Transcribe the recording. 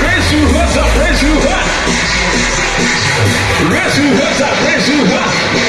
Resurreta, resurreta, resurreta.